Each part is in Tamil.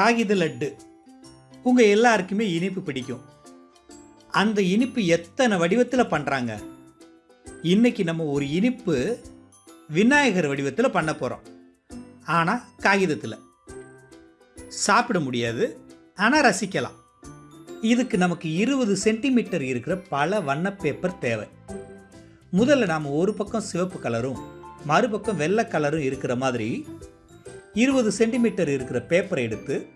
காகித லட்டு. உங்கள் எல்லாருக்குமே இனிப்பு பிடிக்கும். அந்த இனிப்பு எத்தனை வடிவத்தில் பண்ணுறாங்க இன்றைக்கி நம்ம ஒரு இனிப்பு விநாயகர் வடிவத்தில் பண்ண போகிறோம் ஆனால் காகிதத்தில். சாப்பிட முடியாது ஆனால் ரசிக்கலாம். இதுக்கு நமக்கு இருபது சென்டிமீட்டர் இருக்கிற பல வண்ண பேப்பர் தேவை. முதல்ல நாம் ஒரு பக்கம் சிவப்பு கலரும் மறுபக்கம் வெள்ளை கலரும் இருக்கிற மாதிரி இருபது சென்டிமீட்டர் இருக்கிற பேப்பரை எடுத்து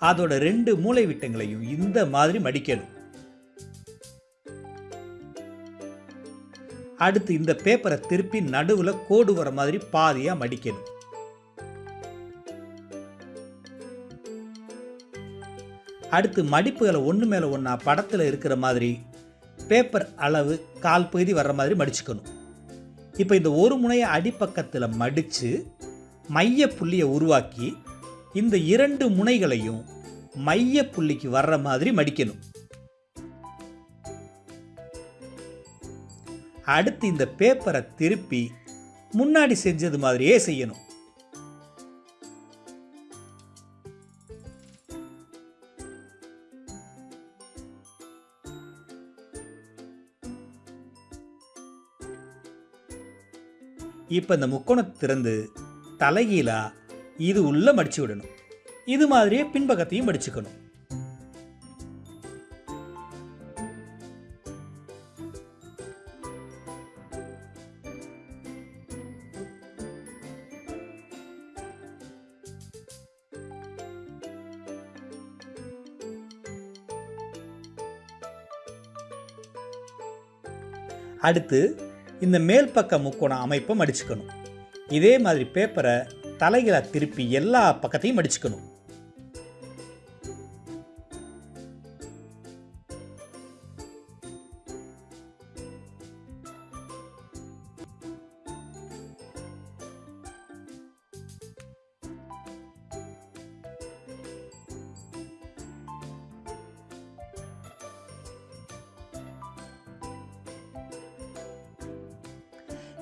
அதோட ரெண்டு மூளை விட்டங்களையும் இந்த மாதிரி மடிக்கணும். அடுத்து இந்த பேப்பரை திருப்பி நடுவில் கோடு வர மாதிரி பாதியாக மடிக்கணும். அடுத்து மடிப்புகளை ஒன்று மேலே ஒன்றா படத்தில் இருக்கிற மாதிரி பேப்பர் அளவு கால் பகுதி வர்ற மாதிரி மடிச்சுக்கணும். இப்போ இந்த ஒரு முனையை அடிப்பக்கத்தில் மடித்து மைய புள்ளியை உருவாக்கி இந்த இரண்டு முனைகளையும் மைய புள்ளிக்கு வர்ற மாதிரி மடிக்கணும். அடுத்து இந்த பேப்பரை திருப்பி முன்னாடி செஞ்சது மாதிரியே செய்யணும். இப்போ இந்த முக்கோணத்தை திறந்து தலைகீழா இது உள்ள மடிச்சு விடணும். இது மாதிரியே பின்பக்கத்தையும் மடிச்சுக்கணும். அடுத்து இந்த மேல் பக்க முக்கோண அமைப்பை மடிச்சுக்கணும். இதே மாதிரி பேப்பரை தலைகளை திருப்பி எல்லா பக்கத்தையும் அடிச்சுக்கணும்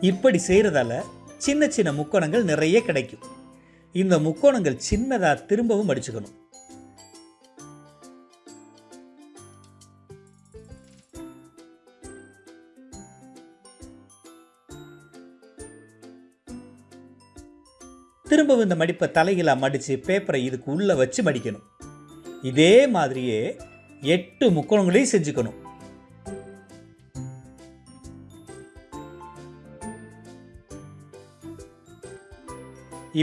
இப்படி செய்கிறதால சின்ன சின்ன முக்கோணங்கள் நிறைய கிடைக்கும். இந்த முக்கோணங்கள் சின்னதாக திரும்பவும் மடிச்சுக்கணும் திரும்பவும் இந்த மடிப்பை தலைகளாக மடித்து பேப்பரை இதுக்கு உள்ளே வச்சு மடிக்கணும். இதே மாதிரியே எட்டு முக்கோணங்களையும் செஞ்சுக்கணும்.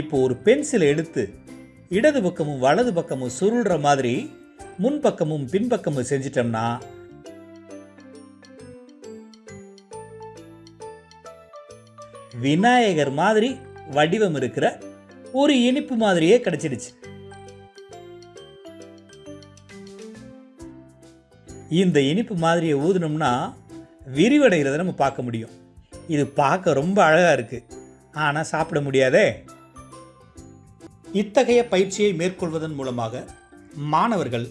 இப்போ ஒரு பென்சிலை எடுத்து இடது பக்கமும் வலது பக்கமும் சுருள்ற மாதிரி முன்பக்கமும் பின்பக்கமும் செஞ்சிட்டோம்னா விநாயகர் மாதிரி வடிவம் இருக்கிற ஒரு இனிப்பு மாதிரியே கிடைச்சிடுச்சு. இந்த இனிப்பு மாதிரியை ஊதுனோம்னா விரிவடைகிறத நம்ம பார்க்க முடியும். இது பார்க்க ரொம்ப அழகாக இருக்குது ஆனால் சாப்பிட முடியாதே. இத்தகைய பயிற்சியை மேற்கொள்வதன் மூலமாக மாணவர்கள்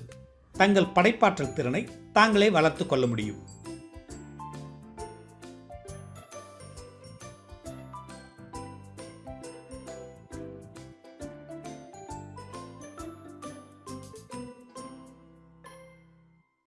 தங்கள் படைப்பாற்றல் திறனை தாங்களே வளர்த்து கொள்ள முடியும்.